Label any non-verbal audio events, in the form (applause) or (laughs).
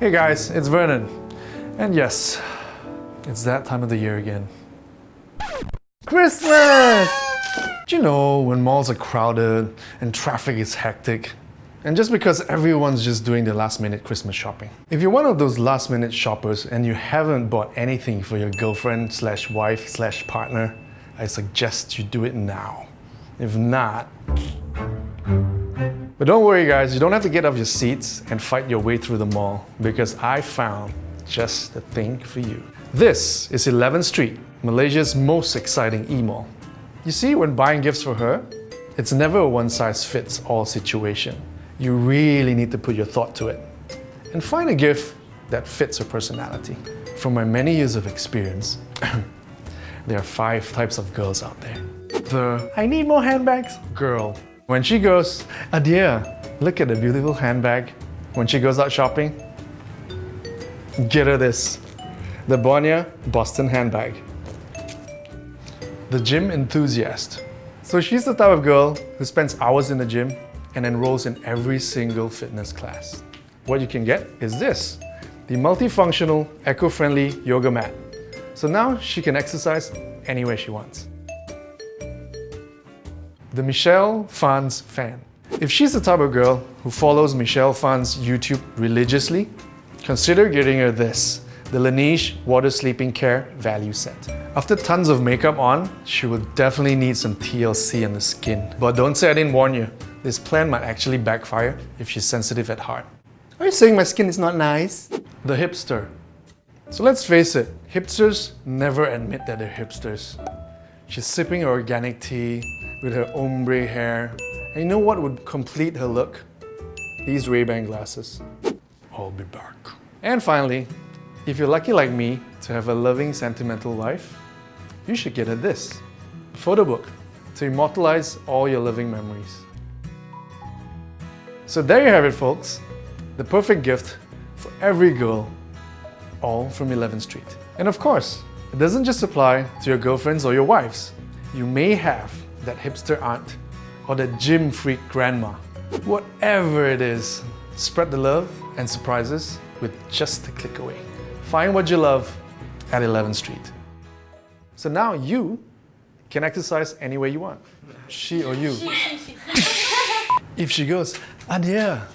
Hey guys, it's Vernon. And yes, it's that time of the year again. Christmas! Do you know when malls are crowded and traffic is hectic? And just because everyone's just doing the last minute Christmas shopping. If you're one of those last minute shoppers and you haven't bought anything for your girlfriend slash wife slash partner, I suggest you do it now. If not, but don't worry guys, you don't have to get off your seats and fight your way through the mall because I found just the thing for you. This is 11th Street, Malaysia's most exciting e-mall. You see, when buying gifts for her, it's never a one-size-fits-all situation. You really need to put your thought to it and find a gift that fits her personality. From my many years of experience, (coughs) there are five types of girls out there. The I need more handbags girl when she goes, Adia, look at the beautiful handbag. When she goes out shopping, get her this. The Bonia Boston handbag. The gym enthusiast. So she's the type of girl who spends hours in the gym and enrolls in every single fitness class. What you can get is this, the multifunctional, eco-friendly yoga mat. So now she can exercise anywhere she wants the Michelle Phan's fan. If she's the type of girl who follows Michelle Phan's YouTube religiously, consider getting her this, the Laneige Water Sleeping Care Value Set. After tons of makeup on, she will definitely need some TLC on the skin. But don't say I didn't warn you. This plan might actually backfire if she's sensitive at heart. Are you saying my skin is not nice? The hipster. So let's face it, hipsters never admit that they're hipsters. She's sipping her organic tea, with her ombre hair. And you know what would complete her look? These Ray-Ban glasses. I'll be back. And finally, if you're lucky like me to have a loving, sentimental wife, you should get her this. A photo book to immortalize all your living memories. So there you have it, folks. The perfect gift for every girl, all from 11th Street. And of course, it doesn't just apply to your girlfriends or your wives. You may have that hipster aunt, or that gym freak grandma. Whatever it is, spread the love and surprises with just a click away. Find what you love at 11th Street. So now you can exercise any way you want. She or you. (laughs) if she goes, Adia,